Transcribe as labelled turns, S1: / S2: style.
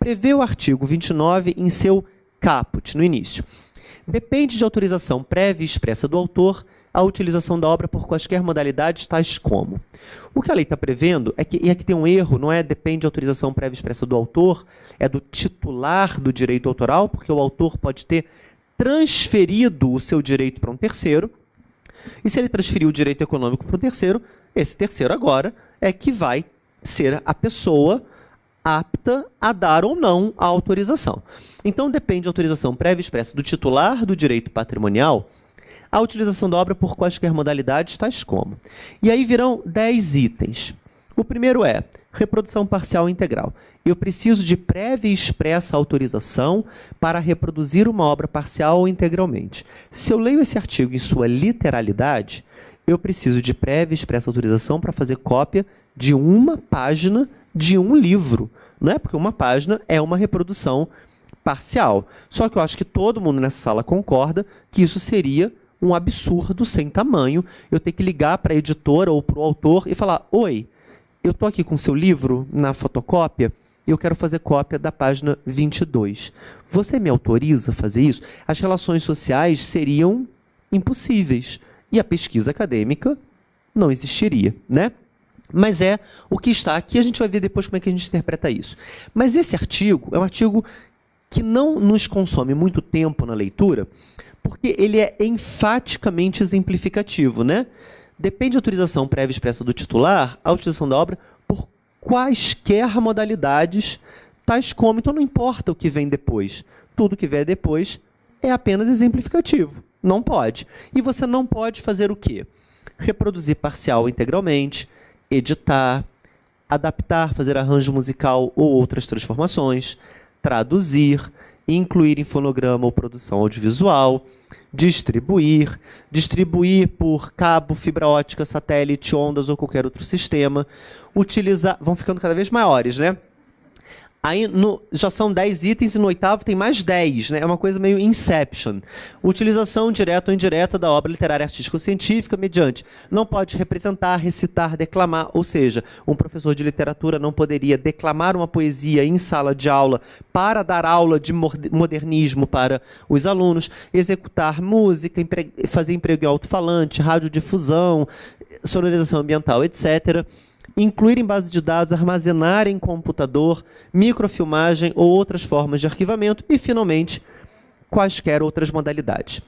S1: prevê o artigo 29 em seu caput, no início. Depende de autorização prévia e expressa do autor a utilização da obra por quaisquer modalidades, tais como. O que a lei está prevendo é que, e aqui tem um erro, não é depende de autorização prévia expressa do autor, é do titular do direito autoral, porque o autor pode ter transferido o seu direito para um terceiro, e se ele transferiu o direito econômico para um terceiro, esse terceiro agora é que vai ser a pessoa apta a dar ou não a autorização. Então depende de autorização prévia expressa do titular do direito patrimonial, a utilização da obra por quaisquer modalidades, tais como. E aí virão 10 itens. O primeiro é reprodução parcial integral. Eu preciso de prévia e expressa autorização para reproduzir uma obra parcial ou integralmente. Se eu leio esse artigo em sua literalidade, eu preciso de prévia e expressa autorização para fazer cópia de uma página de um livro. Não é porque uma página é uma reprodução parcial. Só que eu acho que todo mundo nessa sala concorda que isso seria um absurdo sem tamanho. Eu ter que ligar para a editora ou para o autor e falar: Oi, eu estou aqui com seu livro na fotocópia e eu quero fazer cópia da página 22. Você me autoriza a fazer isso? As relações sociais seriam impossíveis e a pesquisa acadêmica não existiria, né? Mas é o que está aqui, a gente vai ver depois como é que a gente interpreta isso. Mas esse artigo é um artigo que não nos consome muito tempo na leitura, porque ele é enfaticamente exemplificativo, né? Depende da autorização prévia expressa do titular, a utilização da obra por quaisquer modalidades, tais como, então não importa o que vem depois. Tudo que vier depois é apenas exemplificativo. Não pode. E você não pode fazer o quê? Reproduzir parcial integralmente, editar, adaptar, fazer arranjo musical ou outras transformações, traduzir, incluir em fonograma ou produção audiovisual, distribuir, distribuir por cabo, fibra ótica, satélite, ondas ou qualquer outro sistema, utilizar, vão ficando cada vez maiores, né? Aí no, já são 10 itens e no oitavo tem mais 10, né? É uma coisa meio Inception. Utilização direta ou indireta da obra literária artística ou científica mediante. Não pode representar, recitar, declamar, ou seja, um professor de literatura não poderia declamar uma poesia em sala de aula para dar aula de modernismo para os alunos, executar música, fazer emprego em alto-falante, radiodifusão, sonorização ambiental, etc incluir em base de dados, armazenar em computador, microfilmagem ou outras formas de arquivamento e, finalmente, quaisquer outras modalidades.